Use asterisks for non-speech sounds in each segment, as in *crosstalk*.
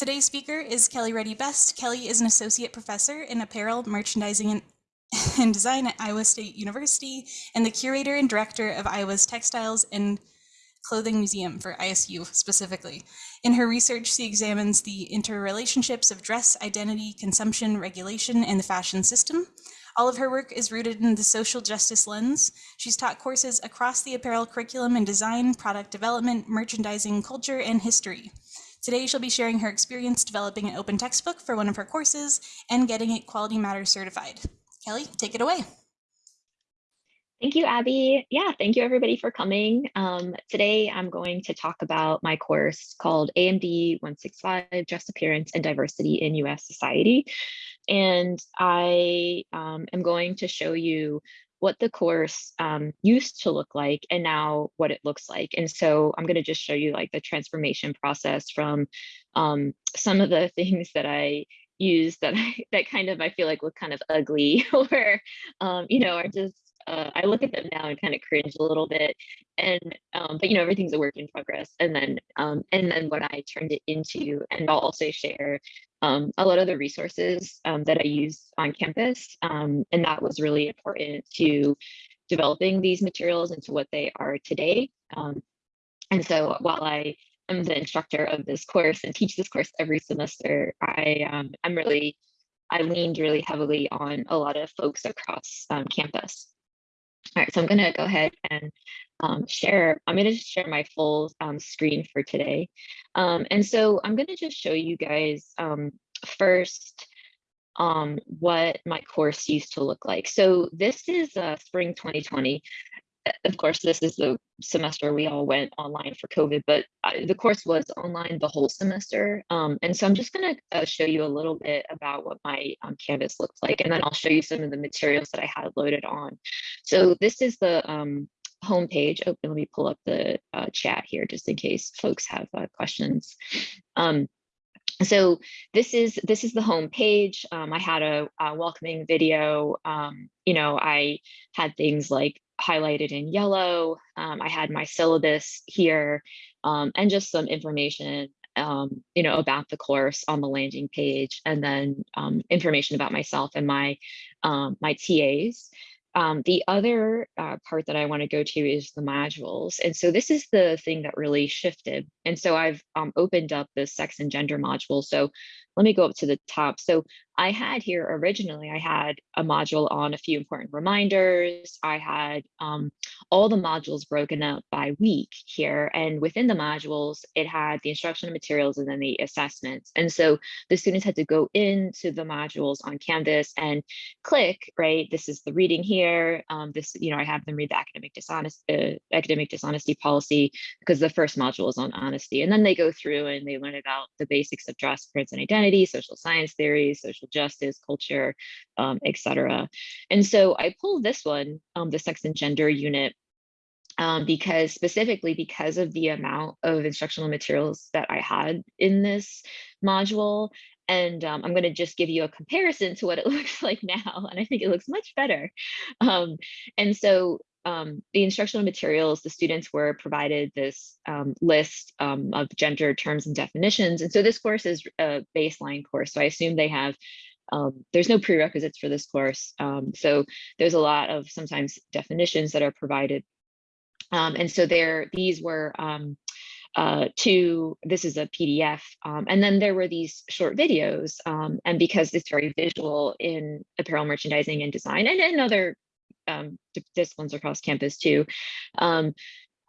Today's speaker is Kelly Reddy Best. Kelly is an associate professor in apparel, merchandising, and, *laughs* and design at Iowa State University and the curator and director of Iowa's Textiles and Clothing Museum for ISU specifically. In her research, she examines the interrelationships of dress, identity, consumption, regulation, and the fashion system. All of her work is rooted in the social justice lens. She's taught courses across the apparel curriculum in design, product development, merchandising, culture, and history. Today, she'll be sharing her experience developing an open textbook for one of her courses and getting it Quality Matters certified. Kelly, take it away. Thank you, Abby. Yeah, thank you everybody for coming. Um, today, I'm going to talk about my course called AMD 165, Dress Appearance and Diversity in US Society. And I um, am going to show you what the course um, used to look like and now what it looks like. And so I'm going to just show you like the transformation process from um, some of the *laughs* things that I use that I, that kind of I feel like look kind of ugly *laughs* or um, you know are just uh, I look at them now and kind of cringe a little bit. And um, but you know everything's a work in progress. And then um, and then what I turned it into, and I'll also share um, a lot of the resources um, that I use on campus. Um, and that was really important to developing these materials into what they are today. Um, and so while I am the instructor of this course and teach this course every semester, I I'm really I leaned really heavily on a lot of folks across um, campus. All right, so I'm going to go ahead and um, share, I'm going to share my full um, screen for today. Um, and so I'm going to just show you guys um, first um, what my course used to look like. So this is uh, spring 2020 of course, this is the semester we all went online for COVID, but I, the course was online the whole semester. Um, and so I'm just going to uh, show you a little bit about what my um, Canvas looks like, and then I'll show you some of the materials that I had loaded on. So this is the um, homepage. Oh, let me pull up the uh, chat here just in case folks have uh, questions. Um, so this is this is the home page. Um, I had a, a welcoming video. Um, you know, I had things like highlighted in yellow. Um, I had my syllabus here um, and just some information, um, you know, about the course on the landing page and then um, information about myself and my, um, my TAs. Um, the other uh, part that I want to go to is the modules. And so this is the thing that really shifted. And so I've opened up the sex and gender module. So let me go up to the top. So I had here originally, I had a module on a few important reminders. I had um, all the modules broken up by week here. And within the modules, it had the instructional materials and then the assessments. And so the students had to go into the modules on Canvas and click, right? This is the reading here. Um, this, you know, I have them read the academic dishonesty, uh, academic dishonesty policy because the first module is on honesty. And then they go through and they learn about the basics of dress, prints, and identity, social science theory, social justice, culture, um, etc. And so I pulled this one, um, the sex and gender unit, um, because specifically because of the amount of instructional materials that I had in this module. And um, I'm going to just give you a comparison to what it *laughs* looks like now. And I think it looks much better. Um, and so um, the instructional materials, the students were provided this um, list um, of gender terms and definitions. And so this course is a baseline course. So I assume they have um, there's no prerequisites for this course. Um, so there's a lot of sometimes definitions that are provided. Um, and so there, these were uh, this is a PDF. And then there were these short videos. And because it's very visual in apparel merchandising and design and other disciplines across campus too,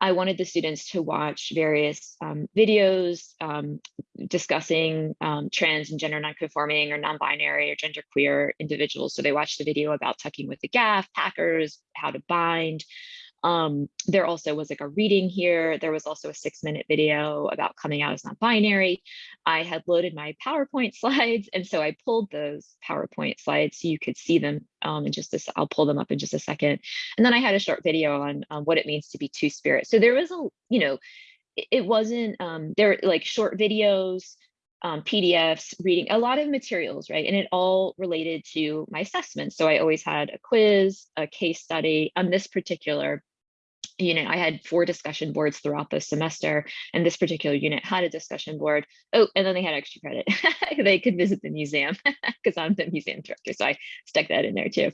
I wanted the students to watch various um, videos um, discussing um, trans and gender nonconforming or non-binary or genderqueer individuals. So they watched the video about tucking with the gaff, packers, how to bind, um, there also was like a reading here. There was also a six minute video about coming out as non-binary. I had loaded my PowerPoint *laughs* slides. And so I pulled those PowerPoint slides so you could see them um, in just a, I'll pull them up in just a second. And then I had a short video on um, what it means to be two spirit. So there was a, you know, it, it wasn't, um, there like short videos, um, PDFs, reading a lot of materials, right? And it all related to my assessment. So I always had a quiz, a case study on this particular unit, I had four discussion boards throughout the semester, and this particular unit had a discussion board. Oh, and then they had extra credit. *laughs* they could visit the museum *laughs* because I'm the museum director, so I stuck that in there too.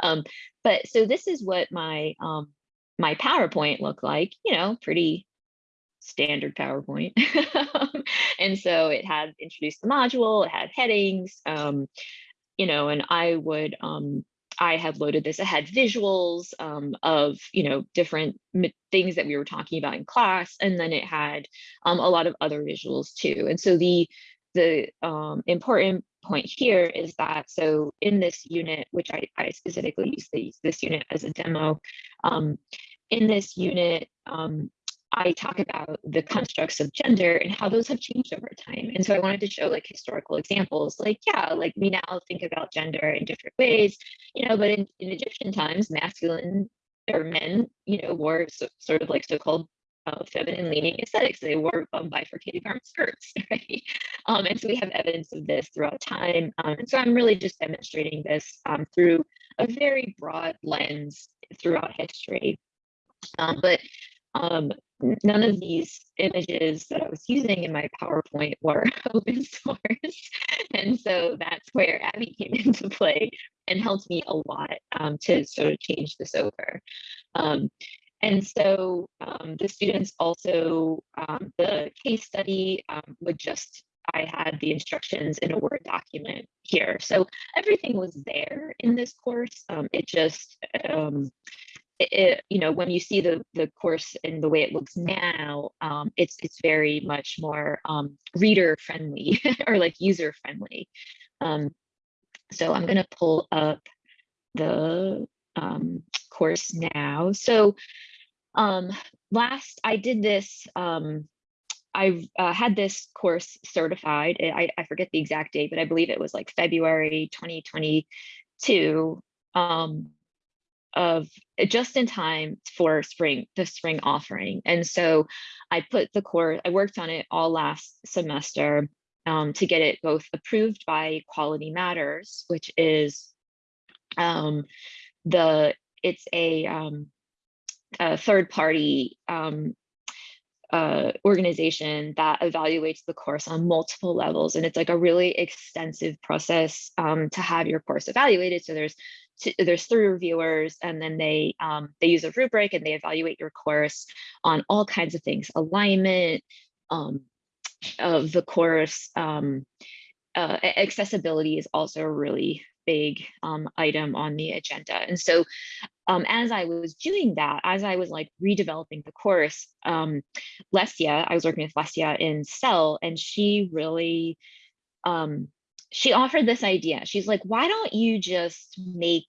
Um, but so this is what my um, my PowerPoint looked like. You know, pretty standard PowerPoint. *laughs* and so it had introduced the module, it had headings, um, you know, and I would um, I had loaded this. It had visuals um, of, you know, different things that we were talking about in class, and then it had um, a lot of other visuals too. And so the the um, important point here is that so in this unit, which I, I specifically use this, this unit as a demo, um, in this unit, um, I talk about the constructs of gender and how those have changed over time. And so I wanted to show like historical examples, like, yeah, like we now think about gender in different ways, you know, but in, in Egyptian times, masculine or men, you know, wore so, sort of like so-called uh, feminine leaning aesthetics. They wore um, bifurcated garment skirts, *laughs* right? Um, and so we have evidence of this throughout time. Um, and so I'm really just demonstrating this um, through a very broad lens throughout history. Um, but um, none of these images that I was using in my PowerPoint were *laughs* open source. *laughs* and so that's where Abby came *laughs* into play and helped me a lot um, to sort of change this over. Um, and so um, the students also, um, the case study um, would just, I had the instructions in a Word document here. So everything was there in this course. Um, it just, it, you know, when you see the the course and the way it looks now, um, it's it's very much more um, reader friendly *laughs* or like user friendly. Um, so I'm going to pull up the um, course now. So um, last I did this. Um, I uh, had this course certified. I, I forget the exact date, but I believe it was like February 2022. Um, of eh, just in time for spring, the spring offering. And so I put the course, I worked on it all last semester um, to get it both approved by Quality Matters, which is um, the, it's a, um, a third party um, uh, organization that evaluates the course on multiple levels. And it's like a really extensive process um, to have your course evaluated. So there's there's three reviewers and then they um, they use a rubric and they evaluate your course on all kinds of things, alignment um, of the course. Um, uh, accessibility is also a really big um, item on the agenda. And so um, as I was doing that, as I was like redeveloping the course, um, Lesia, I was working with Lesia in CELT, and she really um, she offered this idea. She's like, why don't you just make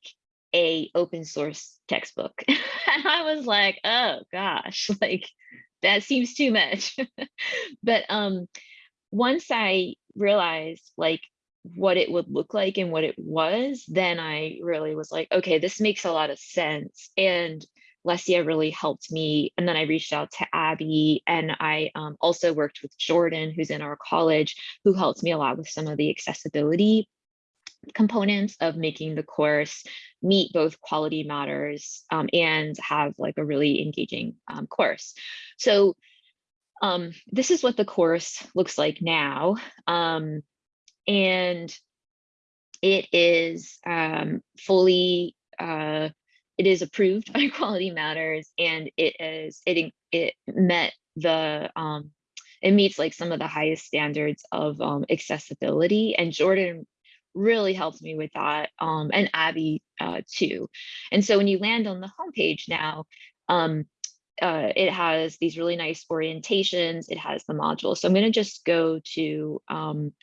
a open source textbook? *laughs* and I was like, oh gosh, *laughs* like that seems too much. *laughs* but um, once I realized like what it would look like and what it was, then I really was like, okay, this makes a lot of sense. And Lesia really helped me. And then I reached out to Abby and I um, also worked with Jordan, who's in our college, who helped me a lot with some of the accessibility components of making the course meet both quality matters um, and have like a really engaging um, course. So um, this is what the course looks like now. Um, and it is um, fully uh, it is approved by *laughs* Quality Matters and it is it it met the um it meets like some of the highest standards of um, accessibility and Jordan really helped me with that um, and Abby uh, too. And so when you land on the homepage now, um, uh, it has these really nice orientations. It has the module. So I'm going to just go to um,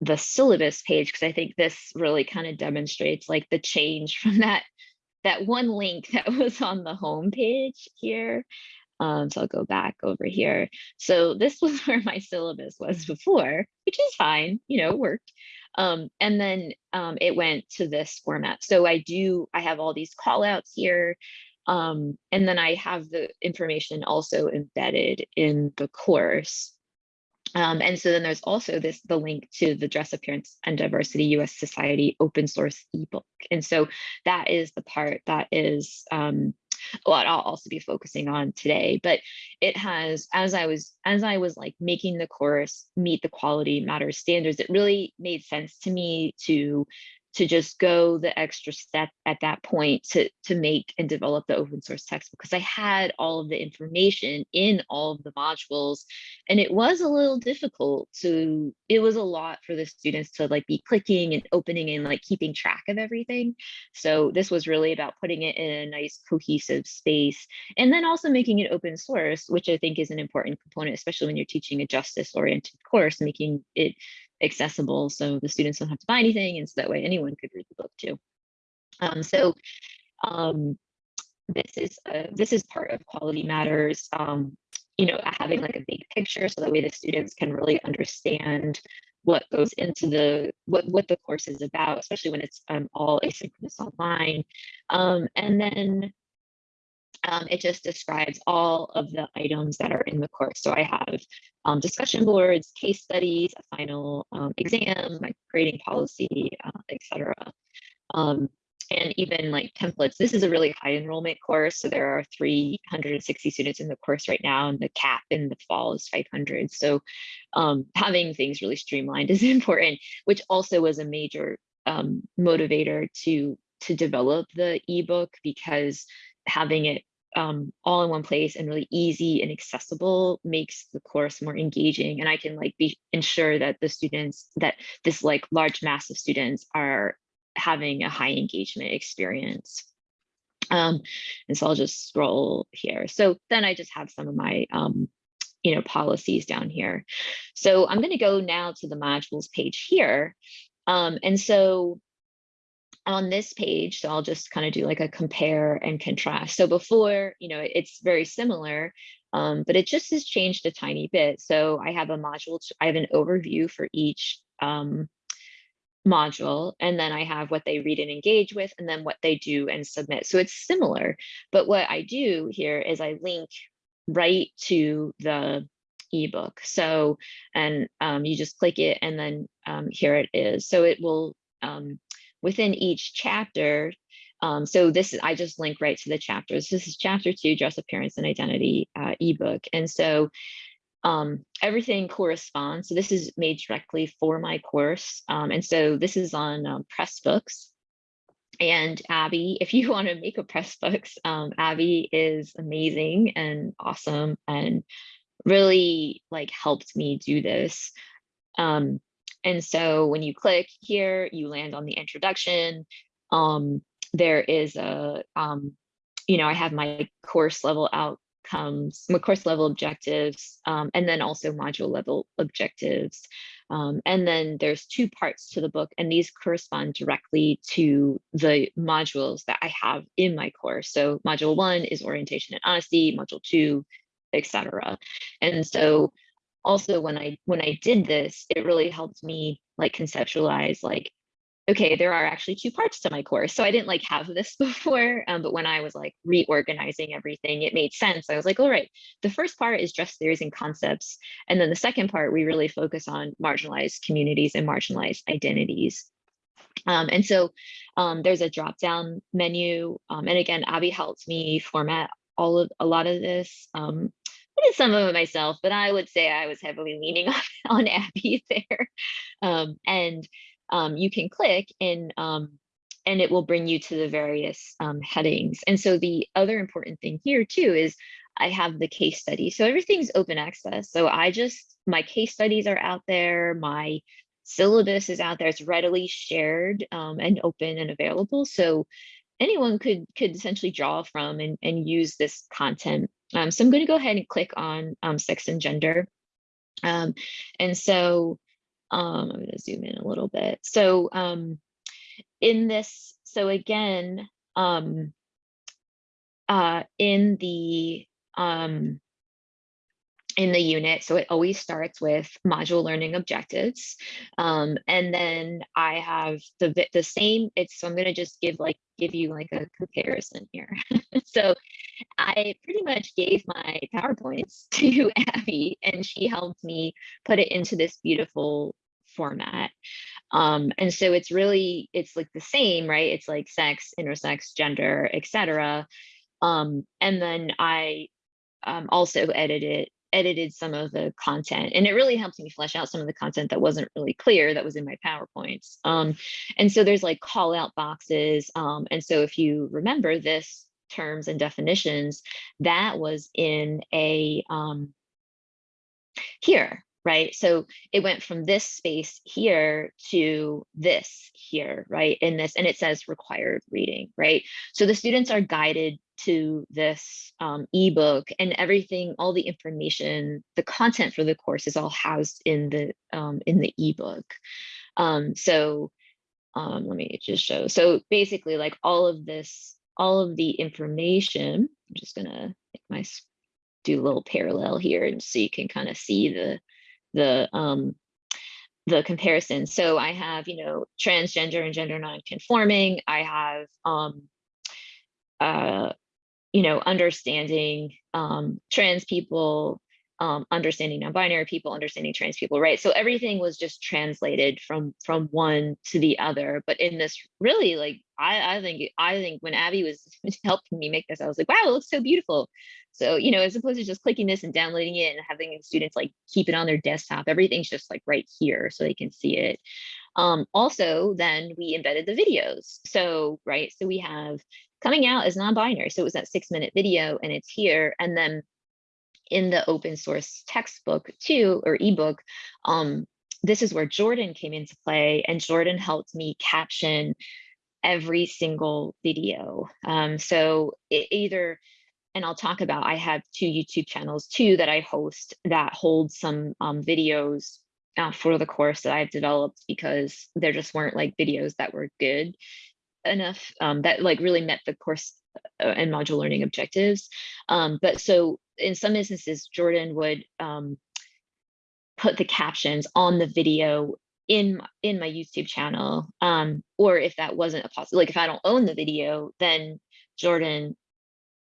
the syllabus page because I think this really kind of demonstrates like the change *laughs* from that that one link *laughs* that was on the home page here. Um, so I'll go back over here. So this *laughs* was where my syllabus was before, which is fine, you know, worked. Um, and then um, it went to this format. So I do, I have all these call outs here. Um, and then I have the information also embedded in the course. Um, and so then there's also this the link to the Dress Appearance and Diversity US Society open source ebook. And so that is the part that is um, what I'll also be focusing on today. But it has, as I was, as I was like making the course meet the quality matters standards, it really made sense to me to to just go the extra step at that point to, to make and develop the open source textbook because I had all of the information in all of the modules and it was a little difficult to, it was a lot for the students to like be clicking and opening and like keeping track of everything. So this was really about putting it in a nice cohesive space and then also making it open source, which I think is an important component, especially when you're teaching a justice oriented course, making it accessible so the students don't have to buy anything and so that way anyone could read the book too. Um, so um, this is uh, this is part of quality matters um, you know having like a big picture so that way the students can really understand what goes into the what what the course is about especially when it's um, all asynchronous online um, and then um, it just describes all of the items that are in the course. So I have um, discussion boards, case studies, a final um, exam, my grading policy, uh, etc. Um, and even like templates. This is a really high enrollment course. So there are 360 students in the course right now, and the cap in the fall is 500. So um, having things really streamlined *laughs* is important, which also was a major um, motivator to to develop the ebook because having it um, all in one place and really easy and accessible makes the course more engaging. And I can like be ensure that the students that this like large mass of students are having a high engagement experience. Um, and so I'll just scroll here. So then I just have some of my um, you know, policies down here. So I'm going to go now to the modules page here. Um, and so on this page, so I'll just kind of do like a compare and contrast. So before, you know, it's very similar, um, but it just has changed a tiny bit. So I have a module, I have an overview for each um, module, and then I have what they read and engage with, and then what they do and submit. So it's similar, but what I do here is I link right to the ebook. So, and um, you just click it and then um, here it is. So it will um, within each chapter, um, so this is, I just link right to the chapters. This is chapter two, dress appearance and identity uh, ebook. And so um, everything corresponds. So this is made directly for my course. Um, and so this is on um, Pressbooks. And Abby, if you *laughs* want to make a Pressbooks, um, Abby is amazing and awesome and really like helped me do this. Um, and so when you click here, you land on the introduction. Um, there is a, um, you know, I have my course level outcomes, my course level objectives, um, and then also module level objectives. Um, and then there's two parts to the book, and these correspond directly to the modules that I have in my course. So module one is orientation and honesty, module two, etc. And so also when I when I did this, it really helped me like conceptualize like, okay, there are actually two parts to my course. So I didn't like have this *laughs* before, um, but when I was like reorganizing everything, it made sense. I was like, all right, the first part is just theories and concepts. And then the second part, we really focus on marginalized communities and marginalized identities. Um, and so um, there's a drop down menu. Um, and again, Abby helped me format all of a lot of this. Um, Did some of it myself, but I would say I was heavily leaning *laughs* on, on Abby *laughs* there. Um, and um, you can click and um, and it will bring you to the various um, headings. And so the other important thing here too is I have the case study. So everything's open access. So I just, my case studies are out there. My syllabus is out there. It's readily shared um, and open and available. So anyone could could essentially draw from and, and use this content um, so I'm going to go ahead and click on um, sex and gender. Um, and so um, I'm going to zoom in a little bit. So um, in this, so again, um, uh, in the in the unit. So it always starts with module learning objectives. Um, and then I have the, the same, it's, so I'm gonna just give like, give you like a comparison here. *laughs* so I pretty much gave my PowerPoints to *laughs* Abby and she helped me put it into this beautiful format. Um, and so it's really, it's like the same, right? It's like sex, intersex, gender, etc. Um, and then I um, also edited edited some of the content and it really helped me flesh out some of the content that wasn't really clear that was in my PowerPoints. Um, and so there's like call out boxes. Um, and so if you remember this terms and definitions, that was in a um, here, right? So it went from this space here to this here, right? In this, and it says required reading, right? So the students are guided to this um, ebook and everything, all the information, the content for the course is all housed in the um, in the ebook. Um, so um, let me just show. So basically like all of this, all of the information, I'm just gonna make my do a little parallel here and so you can kind of see the the um the comparison. So I have, you know, transgender and gender non-conforming. I have, um, uh, you know, understanding um, trans people, um, understanding non-binary people, understanding trans people, right? So everything was just translated from from one to the other. But in this really like, I, I think I think when Abby was *laughs* helping me make this, I was like, wow, it looks so beautiful. So, you know, as opposed to just clicking this and downloading it and having students like keep it on their desktop, everything's just like right here so they can see it. Um, also, then we embedded the videos. So, right, so we have coming out as non-binary. So it was that six minute video and it's here. And then in the open source textbook too, or ebook, um, this is where Jordan came into play and Jordan helped me caption every single video. Um, so it either and I'll talk about, I have two YouTube channels too that I host that hold some um, videos uh, for the course that I've developed because there just weren't like videos that were good enough um, that like really met the course uh, and module learning objectives. Um, but so in some instances, Jordan would um, put the captions on the video in in my YouTube channel. Um, or if that wasn't a possible, like if I don't own the video, then Jordan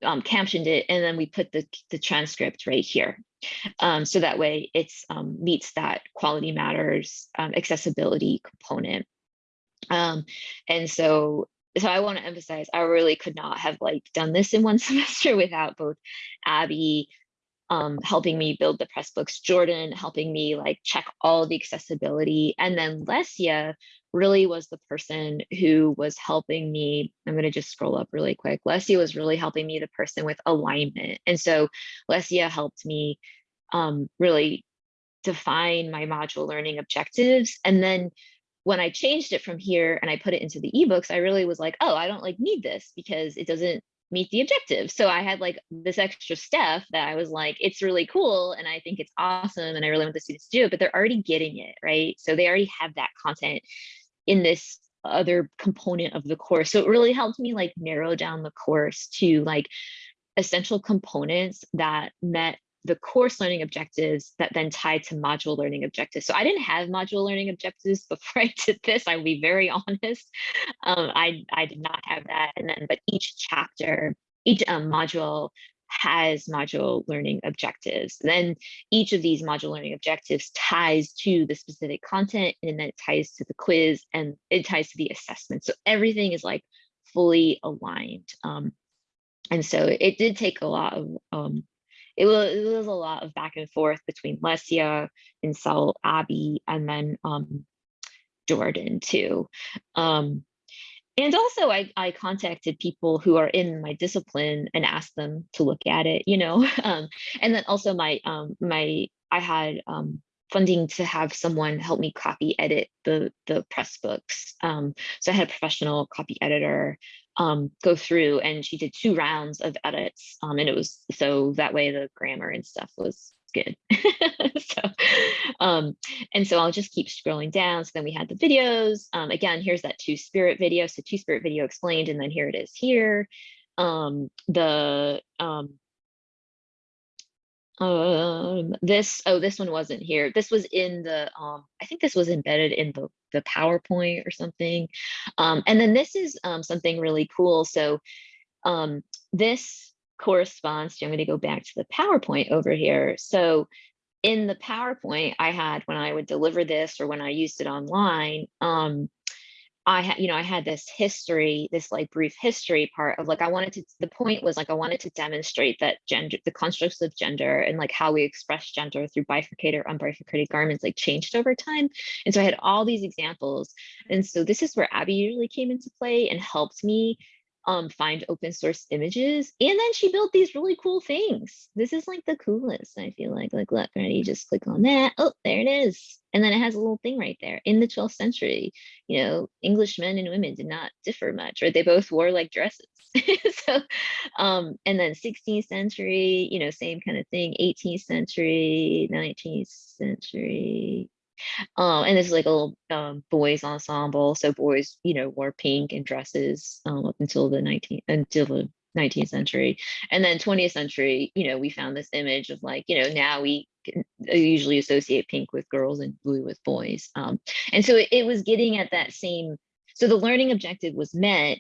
um, captioned it and then we put the, the transcript right here. Um, so that way it's um, meets that quality matters um, accessibility component. Um, and so, so I want to emphasize, I really could not have like done this in one *laughs* semester without both Abby um, helping me build the Pressbooks, Jordan helping me like check all the accessibility, and then Lesia really was the person who was helping me. I'm going to just scroll up really quick. Lesia was really helping me, the person with alignment. And so Lesia helped me um, really define my module learning objectives. And then when I changed it from here and I put it into the ebooks, I really was like, oh, I don't like need this because it doesn't meet the objective. So I had like this extra stuff that I was like, it's really cool. And I think it's awesome. And I really want the students to do it, but they're already getting it, right? So they already have that content in this other component of the course. So it really helped me like narrow down the course to like essential components that met the course learning objectives that then tied to module learning objectives. So I didn't have module learning objectives *laughs* before I did this. I will be very *laughs* honest. Um, I, I did not have that. And then, but each chapter, each um, module has module learning objectives. Then each of these module learning objectives ties to the specific content and then it ties to the quiz and it ties to the assessment. So everything is like fully aligned. Um, and so it did take a lot of um, it was, it was a lot of back and forth between Lesia and Sal Abby and then um, Jordan too. Um, and also I, I contacted people who are in my discipline and asked them to look at it, you know, *laughs* um, and then also my, um, my, I had um, funding to have someone help me copy edit the, the Pressbooks. Um, so I had a professional copy editor um, go through and she did two rounds of edits um, and it was so that way the grammar and stuff was good. *laughs* So um and so i'll just keep scrolling down so then we had the videos um again here's that two spirit video so two spirit video explained and then here it is here. Um the um this oh this one wasn't here. This was in the um i think this was embedded in the the powerpoint or something. Um and then this is um something really cool. So um this corresponds to i'm going to go back to the powerpoint over here. So in the powerpoint i had when i would deliver this or when i used it online um I had, you know, I had this history, this like brief history part of like, I wanted to, the point was like, I wanted to demonstrate that gender, the constructs of gender and like how we express gender through bifurcated, or unbifurcated garments like changed over time. And so I had all these examples. And so this is where Abby usually came into play and helped me um, find open source images. And then she built these really cool things. This is like the coolest, I feel like, like look, ready, just click on that. Oh, there it is. And then it has a little thing right there. In the 12th century, you know, English men and women did not differ much, right? They both wore like dresses. *laughs* so, um, and then 16th century, you know, same kind of thing, 18th century, 19th century, um, and this is like a little um, boys ensemble. So boys, you know, wore pink and dresses um, up until the 19th until the 19th century. And then 20th century, you know, we found this image of like, you know, now we uh, usually associate pink with girls and blue with boys. Um, and so it, it was getting at that same, so the learning objective was met.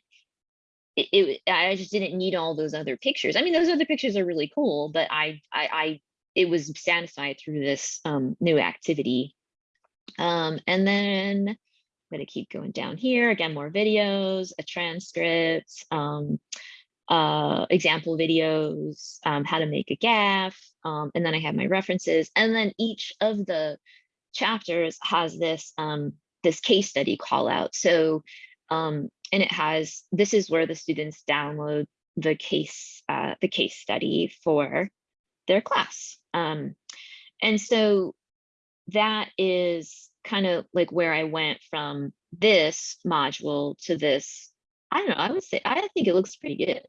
It, it, I just didn't need all those other pictures. I mean, those other pictures are really cool, but I, I, I it was satisfied through this um, new activity um, and then I'm going to keep going down here. Again, more videos, a transcript, um, uh, example videos, um, how to make a gaff. Um, and then I have my references. And then each of the chapters has this, um, this case study call out. So, um, and it has, this is where the students download the case, uh, the case study for their class. And so that is kind of like where I went from this module to this. I don't know, I would say, I think it looks pretty good.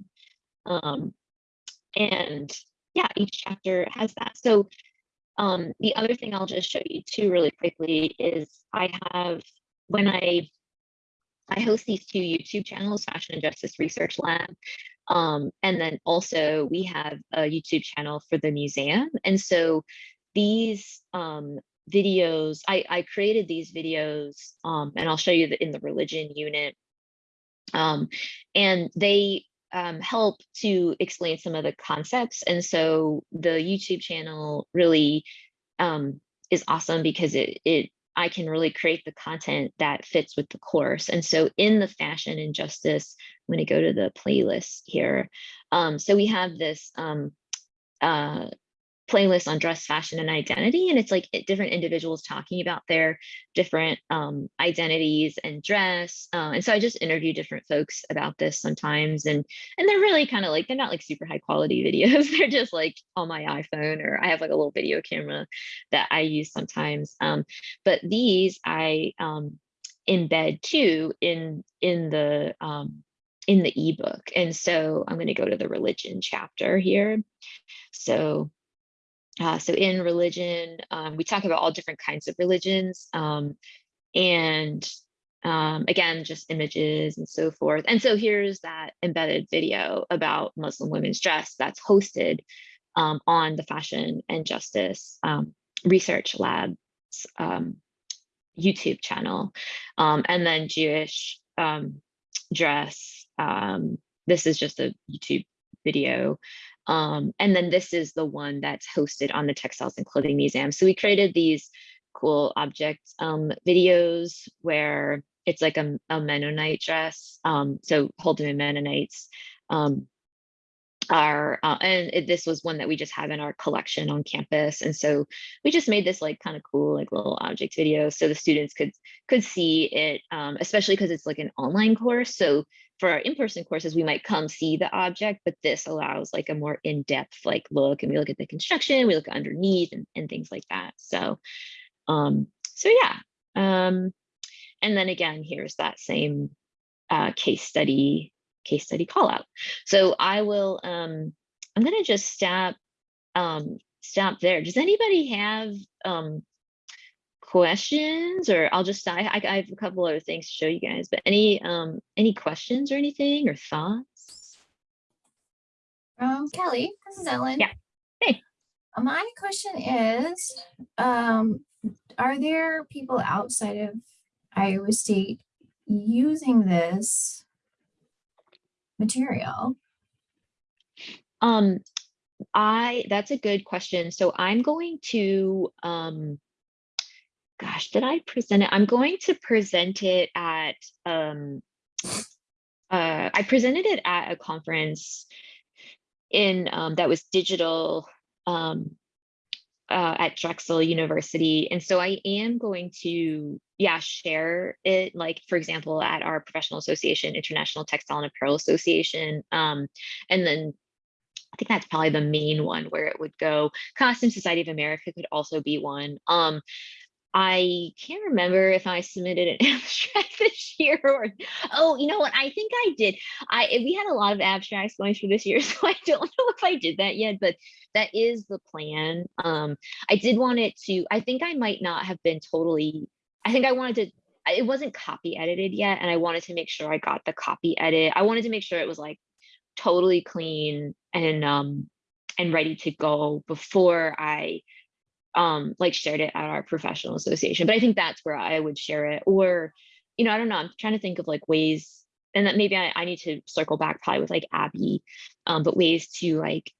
Um, and yeah, each chapter has that. So um, the other thing I'll just show you too really quickly is I have, when I, I host these two YouTube channels, Fashion and Justice Research Lab, um, and then also we have a YouTube channel for the museum. And so these um, videos, I, I created these videos um, and I'll show you that in the religion unit. Um, and they um, help to explain some of the concepts. And so the YouTube channel really um, is awesome because it, it I can really create the content that fits with the course. And so in the fashion and justice, I'm going to go to the playlist here. Um, so we have this um, uh, playlist on dress, fashion, and identity. And it's like different individuals talking about their different um, identities and dress. Uh, and so I just interview different folks about this sometimes. And, and they're really kind of like, they're not like super high quality videos. *laughs* they're just like on my iPhone or I have like a little video camera that I use sometimes. Um, but these I um, embed too in, in the, um, in the ebook. And so I'm going to go to the religion chapter here. So uh, so in religion, um, we talk about all different kinds of religions. Um, and um, again, just images and so forth. And so here's that embedded video about Muslim women's dress that's hosted um, on the Fashion and Justice um, Research Lab's um, YouTube channel. and then Jewish dress. this is just a YouTube video um, and then this is the one that's hosted on the Textiles and Clothing Museum. So we created these cool object um, videos where it's like a, a Mennonite dress. Um, so Holdeman Mennonites um, are, uh, and it, this was one that we just have in our collection on campus. And so we just made this like kind of cool, like little object video so the students could could see it, um, especially because it's like an online course. So for our in-person courses, we might come see the object, but this allows like a more in-depth like look and we look at the construction, we look underneath and, and things like that. So, um, so yeah. Um, and then again, here's that same uh, case study, case study call out. So I will, um, I'm gonna just stop, um, stop there. Does anybody have um, questions or I'll just I, I have a couple other things to show you guys, but any um any questions or anything or thoughts? Um, Kelly, this is Ellen. Yeah. Hey. Uh, My question is, um, are there people outside of Iowa State using this material? Um, I that's a good question. So I'm going to um gosh, did I present it? I'm going to present it at um, uh, I presented it at a conference in um, that was digital um, uh, at Drexel University, and so I am going to yeah share it. Like for example, at our professional association, International Textile and Apparel Association, um, and then I think that's probably the main one where it would go. Costume Society of America could also be one. Um, I can't remember if I submitted an *laughs* abstract this year or oh, you know what? I think I did. I we had a lot of abstracts going through this year, *laughs* so I don't know if I did that yet, but that is the plan. Um, I did want it to. I think I might not have been totally. I think I wanted to. It wasn't copy edited yet, and I wanted to make sure I got the copy edit. I wanted to make sure it was like totally clean and um and ready to go before I um like shared it at our professional association but i think that's where i would share it. Or you know i don't know i'm trying to think of like ways and that maybe i, I need to circle back probably with like abby um but ways to like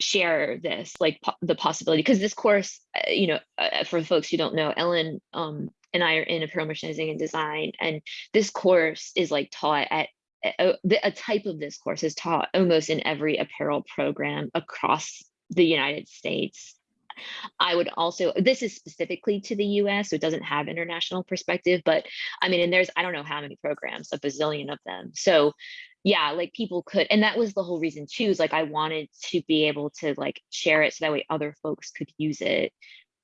share this like po- the possibility because this course uh, you know uh, for folks who don't know ellen um and i are in apparel merchandising and design and this course is like taught at a, a type of this course is taught almost in every apparel program across the united states I would also, this is specifically to the US, so it doesn't have international perspective, but I mean, and there's, I don't know how many programs, a bazillion of them. So yeah, like people could, and that was the whole reason too, is like I wanted to be able to like share it so that way other folks could use it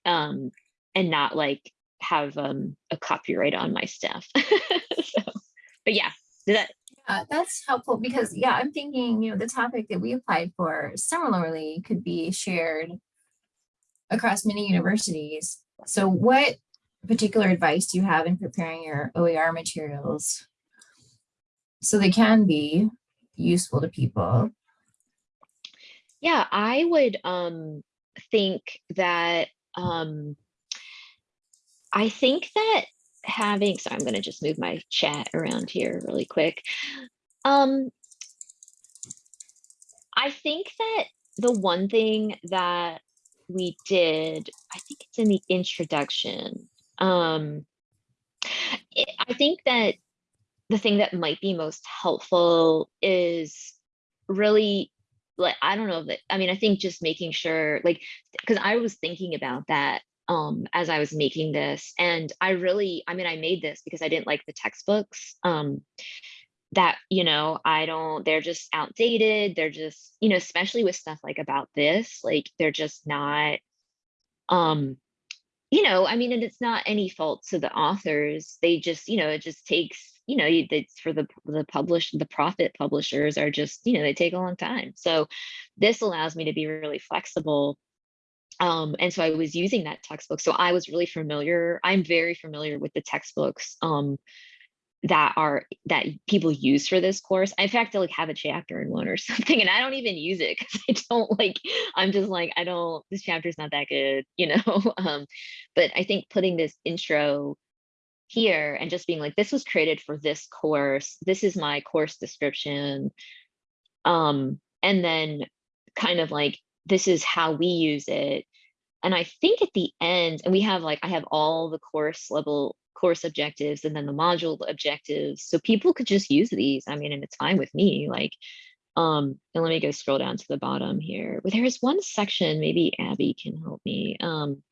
um, and not like have um, a copyright on my stuff. *laughs* so, but yeah, that, Uh, that's helpful because, yeah, I'm thinking, you know, the topic that we applied for similarly could be shared across many universities. So what particular advice do you have in preparing your OER materials so they can be useful to people? Yeah, I would um think that um I think that having so I'm going to just move my chat around here really quick. Um I think that the one thing that we did, I think it's in the introduction. Um it- I think that the thing that might be most helpful is really like I don't know that I mean I think just making sure like because I was thinking about that um as I was making this and I really I mean I made this because I didn't like the textbooks um that you know I don't they're just outdated they're just you know especially with stuff like about this like they're just not um you know I mean and it's not any fault to the authors they just you know it just takes you know it's for the the publish the profit publishers are just you know they take a long time so this allows me to be really flexible um and so i was using that textbook so i was really familiar i'm very familiar with the textbooks um that are that people use for this course. In fact i like have a chapter in one or *laughs* something and i don't even use it because i don't like i'm just like i don't this chapter's not that good *laughs* you know um but i think putting this intro here and just being like this was created for this course. This is my course description. Um and then kind of like this is how we use it. And i think at the end and we have like i have all the course level course objectives and then the module objectives so people could just use these i mean and it's fine with me like um and let me go scroll down to the bottom here but there is one section maybe abby can help me um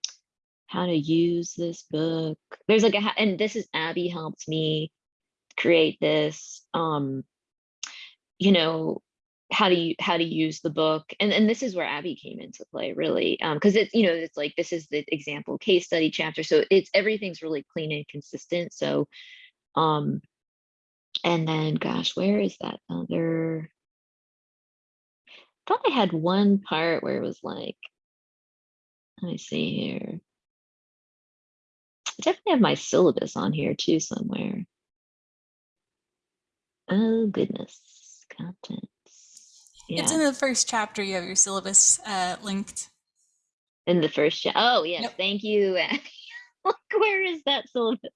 how to use this book. There's like a, and this is Abby helped me create this, um, you know, how to, you how to use the book. And, and this is where Abby came into play really. Um, cause it's, you know, it's like, this is the example case study chapter. So it's, everything's really clean and consistent. So, um, and then gosh, where is that other? Thought I had one part where it was like, let me see here. I definitely have my syllabus on here too somewhere. Oh goodness, contents. Yeah, It's in the first chapter. You have your syllabus uh, linked. in the first. Oh yes, Yep. thank you. *laughs* Look, where is that syllabus?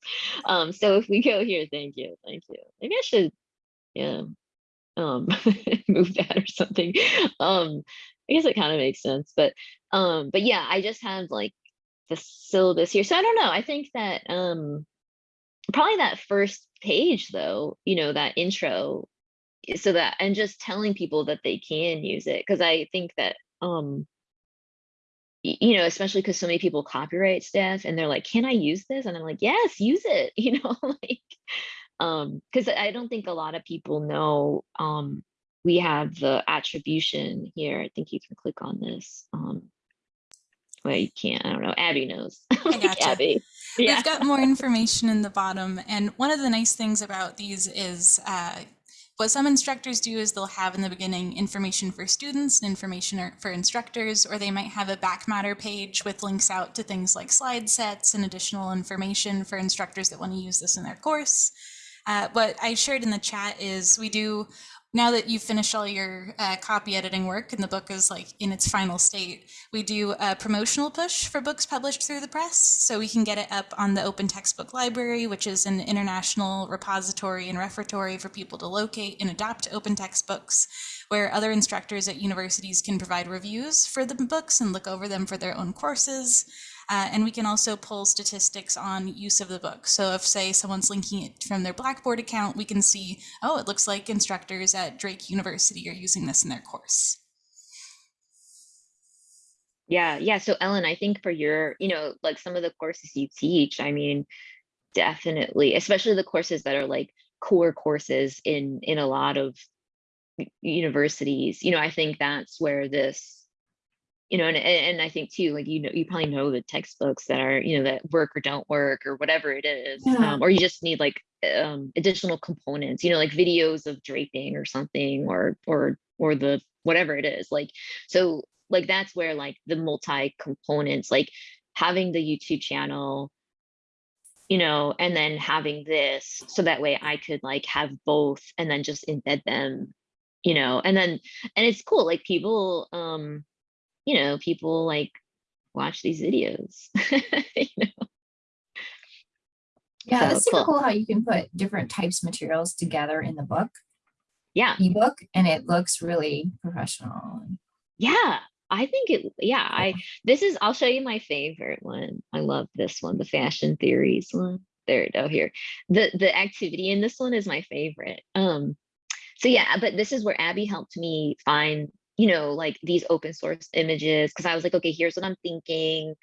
Um, so if we go here, thank you, thank you. Maybe I should, yeah, um, *laughs* move that or something. Um, I guess it kind of makes sense, but um, but yeah, I just have like the syllabus here. So I don't know. I think that um probably that first page though, you know, that intro. I- So that, and just telling people that they can use it, because I think that, um, you know, especially because so many people copyright stuff and they're like, can I use this? And I'm like, yes, use it, *laughs* you know, *laughs* like, um, because I don't think a lot of people know, um, we have the attribution here. I think you can click on this. Um, well, you can't, I don't know, Abby knows. *laughs* Like, gotcha. Abby. Yeah. We've got more information in the bottom. And one of the nice things about these is uh, what some instructors do is they'll have in the beginning information for students and information for instructors, or they might have a back matter page with links out to things like slide sets and additional information for instructors that want to use this in their course. Uh, what I shared in the chat is we do now that you've finished all your uh, copy editing work and the book is like in its final state, we do a promotional push for books published through the press. So we can get it up on the Open Textbook Library, which is an international repository and referatory for people to locate and adopt open textbooks, where other instructors at universities can provide reviews for the books and look over them for their own courses. Uh, and we can also pull statistics on use of the book. So if, say, someone's linking it from their Blackboard account, we can see, oh, it looks like instructors at Drake University are using this in their course. Yeah, yeah. So Ellen, I think for your, you know, like some of the courses you teach, I mean, definitely, especially the courses that are like core courses in in a lot of universities, you know, I think that's where this, you know, and and I think too, like you know, you probably know the textbooks that are, you know, that work or don't work or whatever it is, Yeah. um, or you just need like um additional components, you know, like videos of draping or something, or or or the whatever it is, like so like that's where like the multi components like having the youtube channel you know and then having this so that way i could like have both and then just embed them you know and then and it's cool like people um you know people like watch these videos *laughs* you know? Yeah, So, that's super cool. cool how you can put different types of materials together in the book, yeah ebook, and it looks really professional. Yeah, I think it, yeah, I, this is, I'll show you my favorite one. I love this one, the fashion theories one. There, oh, here. The, the activity in this one is my favorite. Um, so yeah, but this is where Abby helped me find, you know, like these open source images, because I was like, okay, here's what I'm thinking.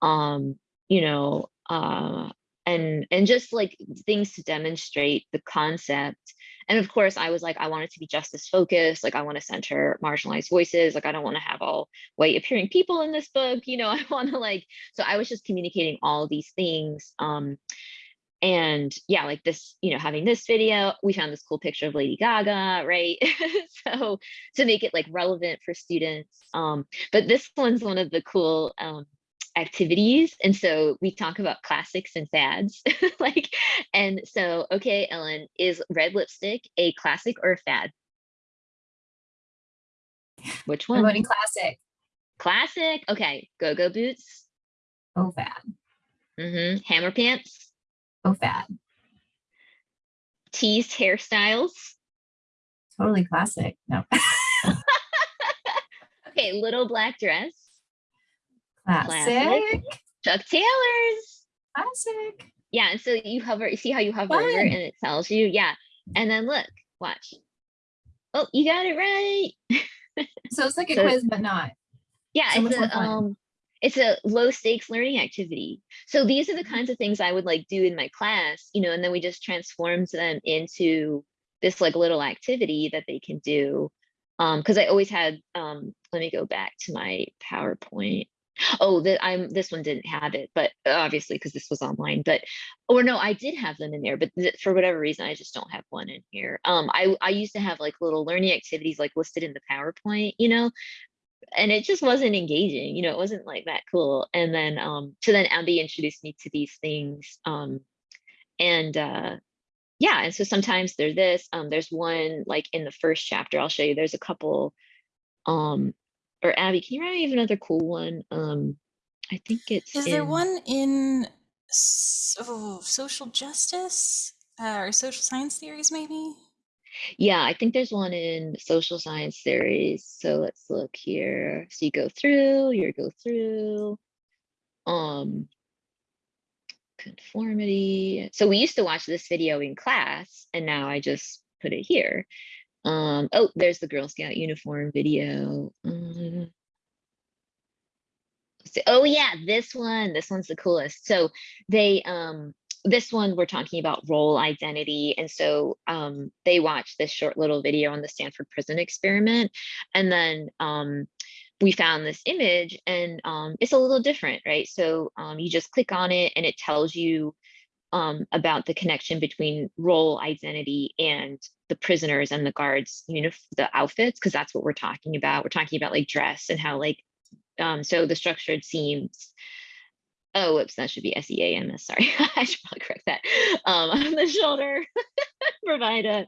Um, you know, uh, and and just like things to demonstrate the concept and of course i was like i want it to be justice focused like i want to center marginalized voices like i don't want to have all white appearing people in this book you know *laughs* i want to like so i was just communicating all these things um and yeah like this you know having this video we found this cool picture of lady gaga right? *laughs* So to make it like relevant for students um but this one's one of the cool um activities. And so we talk about classics and fads *laughs* like and so okay ellen is red lipstick a classic or a fad? Which I'm one? voting classic. classic? Okay go-go boots. Oh, fad. mm -hmm. hammer pants Oh, fad. teased hairstyles Totally classic. No, *laughs* *laughs* okay little black dress classic. chuck taylors Classic. yeah and so you hover you see how you hover over and it tells you yeah and then look watch oh you got it right *laughs* So it's like a So- quiz, but not. Yeah, So it's a um it's a low stakes learning activity. So these are the kinds of things I would like do in my class, you know, and then we just transformed them into this like little activity that they can do. Um, because I always had um let me go back to my PowerPoint. Oh, that I'm this one didn't have it, but obviously because this was online, but or no, I did have them in there, but for whatever reason, I just don't have one in here. Um, I I used to have like little learning activities like listed in the PowerPoint, you know, and it just wasn't engaging you know it wasn't like that cool and then um so then abby introduced me to these things um and uh yeah and so sometimes they're this um there's one like in the first chapter i'll show you there's a couple um or abby can you write me another cool one um i think it's Is there one in oh, social justice uh, or social science theories, maybe? Yeah, I think there's one in social science theories. So let's look here. So you go through, you go through. Um, conformity. So we used to watch this video in class and now I just put it here. Um, oh, there's the Girl Scout uniform video. Um, so- oh yeah, this one, this one's the coolest. So they, um, this one we're talking about role identity. And so um, they watched this short little video on the Stanford prison experiment. And then um, we found this image and um, it's a little different, right? So um, you just click on it and it tells you um, about the connection between role identity and the prisoners and the guards, you know, the outfits, because that's what we're talking about. We're talking about like dress and how like, um, so the structured seams. Oh, whoops, that should be S-E-A-M-S, sorry. *laughs* I should probably correct that. Um, *laughs* on the shoulder, *laughs* provide a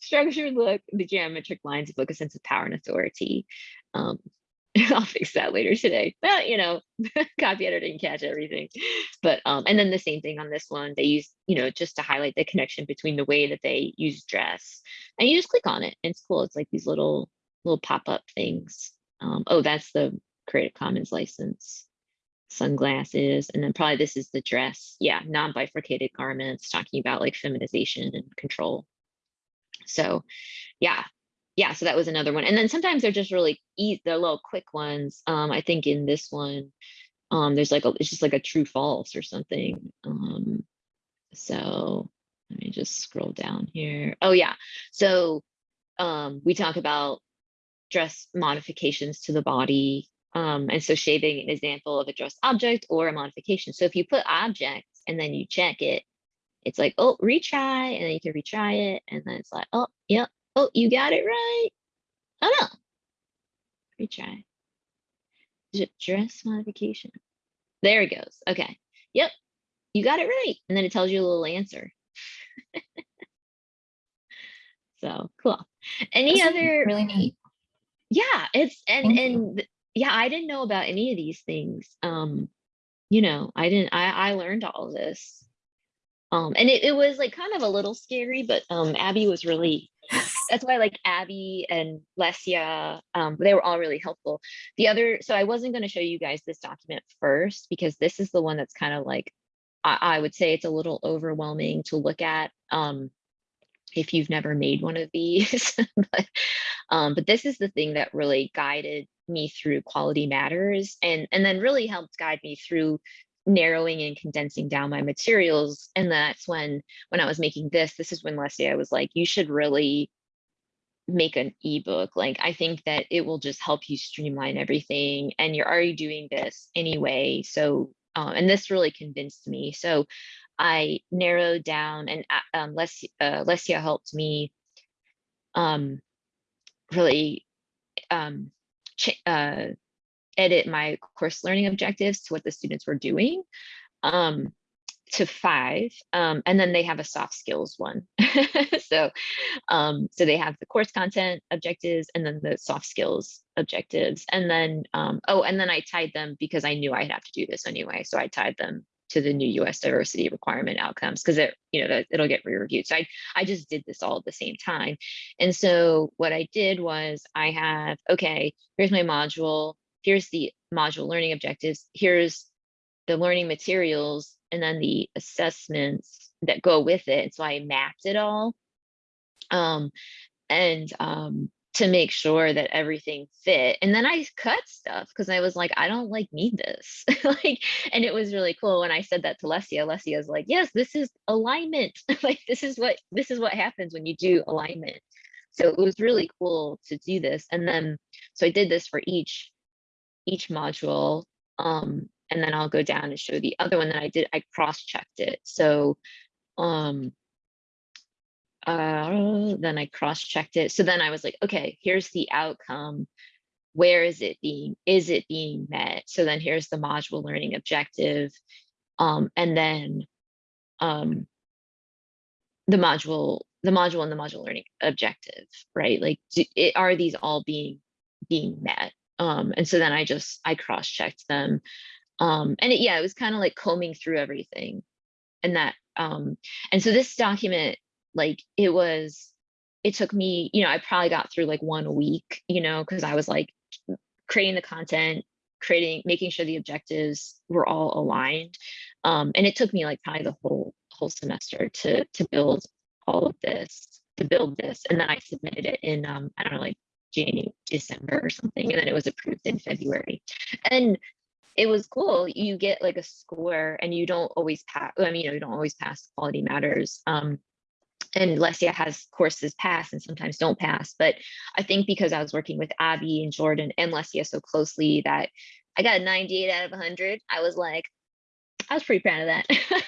structured look, the geometric lines evoke a sense of power and authority. Um, I'll fix that later today. But you know, copy editor didn't catch everything. But um, and then the same thing on this one, they use, you know, just to highlight the connection between the way that they use dress. And you just click on it. And it's cool. It's like these little little pop-up things. Um, oh, that's the Creative Commons license. Sunglasses, and then probably this is the dress. Yeah, non-bifurcated garments, talking about like feminization and control. So yeah, yeah, so that was another one. And then sometimes they're just really easy, they're little quick ones. Um, I think in this one, um, there's like a, it's just like a true false or something. Um, so let me just scroll down here. Oh yeah, so um, we talk about dress modifications to the body. Um, and so shading an example of a dress object or a modification. So if you put objects and then you check it, it's like, oh, retry, and then you can retry it. And then it's like, oh, yep, Oh, you got it right. Oh no. Retry. Dress modification? There it goes. Okay. Yep. You got it right. And then it tells you a little answer. *laughs* so cool. Any This is other Really neat. yeah, it's and and yeah, I didn't know about any of these things. Um, you know, I didn't I I learned all this. Um, and it, it was like kind of a little scary, but um Abby was really that's why like Abby and Lesia, um, they were all really helpful. The other, so I wasn't going to show you guys this document first because this is the one that's kind of like, I, I would say it's a little overwhelming to look at um, if you've never made one of these. *laughs* but, um, but this is the thing that really guided me through quality matters and, and then really helped guide me through narrowing and condensing down my materials. And that's when, when I was making this, this is when Lesia was like, you should really make an ebook. Like, I think that it will just help you streamline everything. And you're already doing this anyway. So, uh, and this really convinced me. So I narrowed down and uh, um, Les, uh, Lesia helped me um, really um, uh, edit my course learning objectives to what the students were doing um, to five. Um, and then they have a soft skills one. *laughs* so, um, so they have the course content objectives and then the soft skills objectives. And then, um, oh, and then I tied them because I knew I'd have to do this anyway. So I tied them to the new US diversity requirement outcomes because it, you know, that it'll get re-reviewed. So I, I just did this all at the same time. And so what I did was I have, okay, here's my module, here's the module learning objectives, here's the learning materials, and then the assessments that go with it. And So I mapped it all. Um, and um, to make sure that everything fit. And then I cut stuff because I was like, I don't like need this. *laughs* like, and it was really cool when I said that to Lesia. Lesia's like, yes, this is alignment. *laughs* like this is what this is what happens when you do alignment. So it was really cool to do this. And then so I did this for each each module. Um, and then I'll go down and show the other one that I did. I cross-checked it. So um uh, then I cross-checked it. So then I was like, okay, here's the outcome. Where is it being, is it being met? So then here's the module learning objective. Um, and then um, the module, the module and the module learning objective, right? Like, do, it, are these all being being met? Um, and so then I just, I cross-checked them. Um, and it, yeah, it was kind of like combing through everything and that, um, and so this document like it was it took me you know i probably got through like one week you know because i was like creating the content creating making sure the objectives were all aligned Um, and it took me like probably the whole whole semester to to build all of this, to build this. And then I submitted it in um, I don't know, like January, December or something, and then it was approved in February. And it was cool. You get like a score and you don't always pass. I mean, you know, you don't always pass quality matters. Um, and Lesia has courses pass and sometimes don't pass. But I think because I was working with Abby and Jordan and Lesia so closely that I got a 98 out of 100, I was like, I was pretty proud of that. *laughs*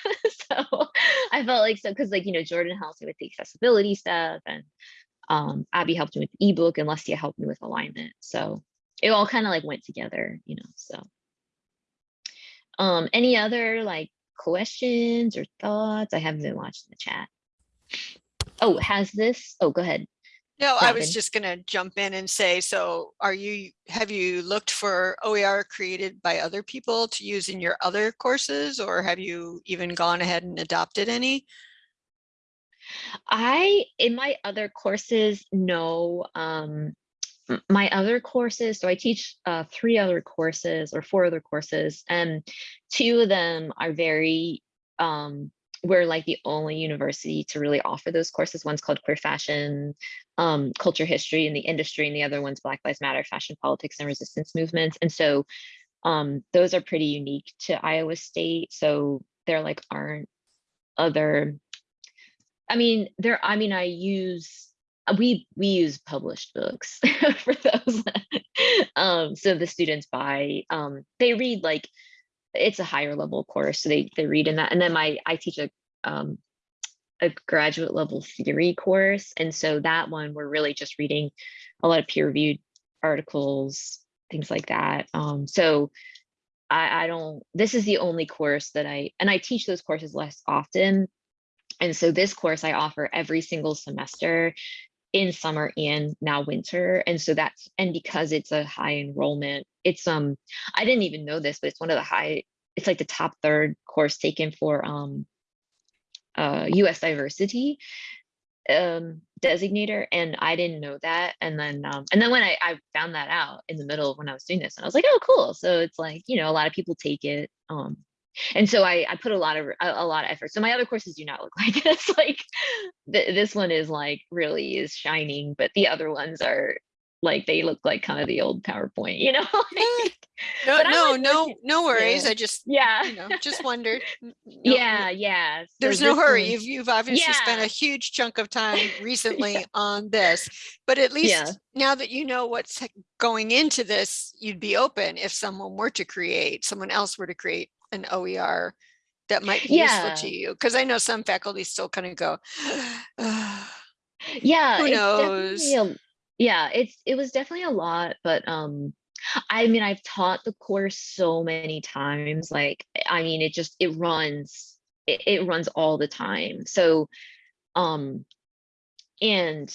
so I felt like so because like you know Jordan helped me with the accessibility stuff and um, Abby helped me with ebook and Lesia helped me with alignment. So it all kind of like went together, you know. So um, any other like questions or thoughts? I haven't been watching the chat. Oh, has this? Oh, go ahead. No, I was just gonna jump in and say, so are you, have you looked for OER created by other people to use in your other courses? Or have you even gone ahead and adopted any? I, in my other courses, no, um, my other courses, so I teach uh, three other courses or four other courses, and two of them are very, um, we're like the only university to really offer those courses. One's called Queer Fashion, um, Culture History in the Industry, and the other one's Black Lives Matter, Fashion Politics and Resistance Movements. And so um, those are pretty unique to Iowa State. So there like aren't other I mean, there, I mean, I use, we, we use published books *laughs* for those. um, so the students buy, um, they read like, it's a higher level course, so they, they read in that. And then my, I teach a, um, a graduate level theory course. And so that one, we're really just reading a lot of peer reviewed articles, things like that. Um, so I, I don't, this is the only course that I, and I teach those courses less often and so this course I offer every single semester in summer and now winter. And so that's, and because it's a high enrollment, it's, um, I didn't even know this, but it's one of the high, it's like the top third course taken for, um, uh, US diversity, um, designator. And I didn't know that. And then, um, and then when I, I found that out in the middle of when I was doing this, and I was like, oh, cool. So it's like, you know, a lot of people take it. Um, and so I, I put a lot of a, a lot of effort. So my other courses do not look *laughs* like this. Like th this one is like really is shining, but the other ones are like they look like kind of the old PowerPoint, you know? *laughs* No, no, no, no worries. yeah. I just, yeah. you know, just wondered. *laughs* No- yeah, yeah. So There's no hurry. one- You've, you've obviously spent a huge chunk of time recently on this. But at Yeah. least now that you know what's going into this, you'd be open if someone were to create, someone else were to create an OER that might be useful to you. Because I know some faculty still kind of go, "Ah, *sighs* yeah Who knows? a- yeah it's it was definitely a lot but um i mean i've taught the course so many times like i mean it just it runs it, it runs all the time so um and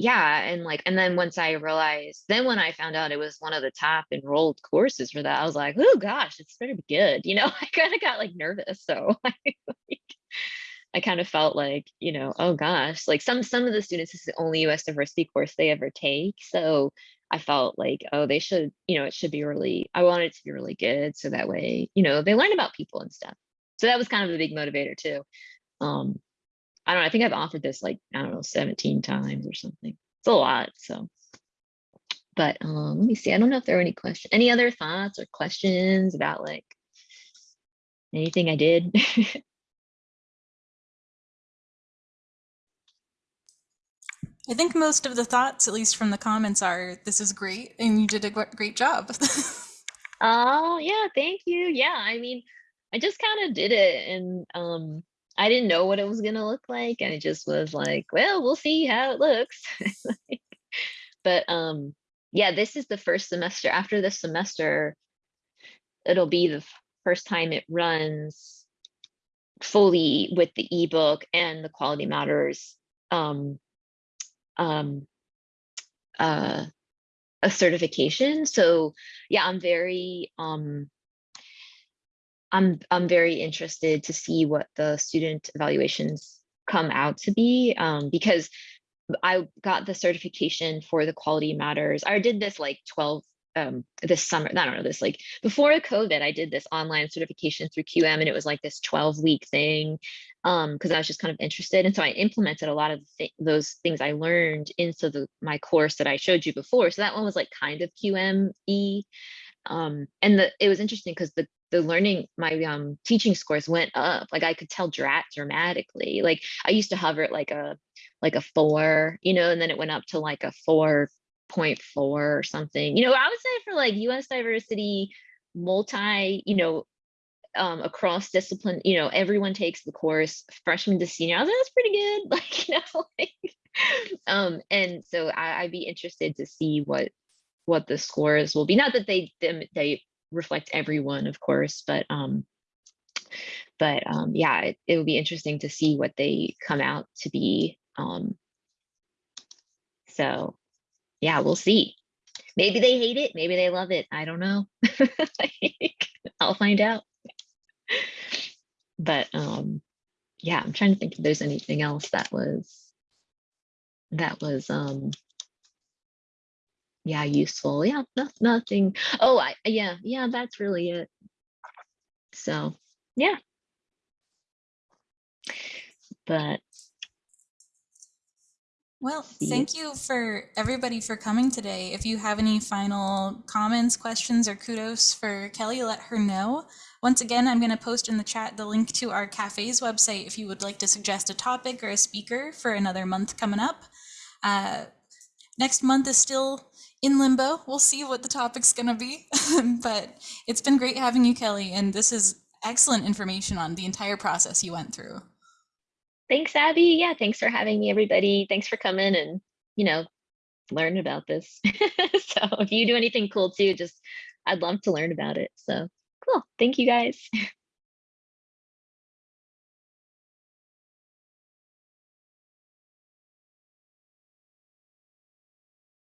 yeah and like and then once i realized then when i found out it was one of the top enrolled courses for that i was like oh gosh it's better be good you know *laughs* i kind of got like nervous so *laughs* I, like, I kind of felt like you know oh gosh like some some of the students this is the only us diversity course they ever take so i felt like oh they should you know it should be really i wanted it to be really good so that way you know they learn about people and stuff. So that was kind of a big motivator too um I don't know. I think I've offered this like, I don't know, 17 times or something. It's a lot. So, but um, let me see. I don't know if there are any questions, any other thoughts or questions about like anything I did. *laughs* I think most of the thoughts, at least from the comments, are this is great and you did a great job. *laughs* oh, yeah. Thank you. Yeah. I mean, I just kind of did it and um, I didn't know what it was going to look like. And it just was like, well, we'll see how it looks. *laughs* but um, yeah, this is the first semester. After this semester, it'll be the first time it runs fully with the ebook and the quality matters um, um, uh, a certification. So yeah, I'm very um, I'm I'm very interested to see what the student evaluations come out to be um, because I got the certification for the quality matters. I did this like 12 um this summer i don't know this like before covid i did this online certification through qm and it was like this 12 week thing um because i was just kind of interested and so i implemented a lot of thi- those things i learned into the my course that i showed you before so that one was like kind of qme um and the it was interesting because the the learning my um teaching scores went up like i could tell drat dramatically like i used to hover at like a like a four you know and then it went up to like a four point four or something you know i would say for like us diversity multi you know um across discipline you know everyone takes the course freshman to senior i was like that's pretty good *laughs* like you know *laughs* like, um and so I, i'd be interested to see what what the scores will be not that they them they reflect everyone of course but um but um yeah it, it would be interesting to see what they come out to be um so yeah we'll see. Maybe they hate it maybe they love it i don't know. *laughs* Like, i'll find out. But um yeah i'm trying to think if there's anything else that was that was um yeah useful yeah no, nothing oh i yeah yeah that's really it so yeah but Well, thank you for everybody for coming today. If you have any final comments, questions, or kudos for Kelly, let her know. Once again, I'm going to post in the chat the link to our cafe's website if you would like to suggest a topic or a speaker for another month coming up. Uh, next month is still in limbo. We'll see what the topic's going to be. *laughs* but it's been great having you, Kelly, and this is excellent information on the entire process you went through. thanks abby yeah thanks for having me everybody thanks for coming and you know learn about this *laughs* so if you do anything cool too just i'd love to learn about it so cool thank you guys *laughs*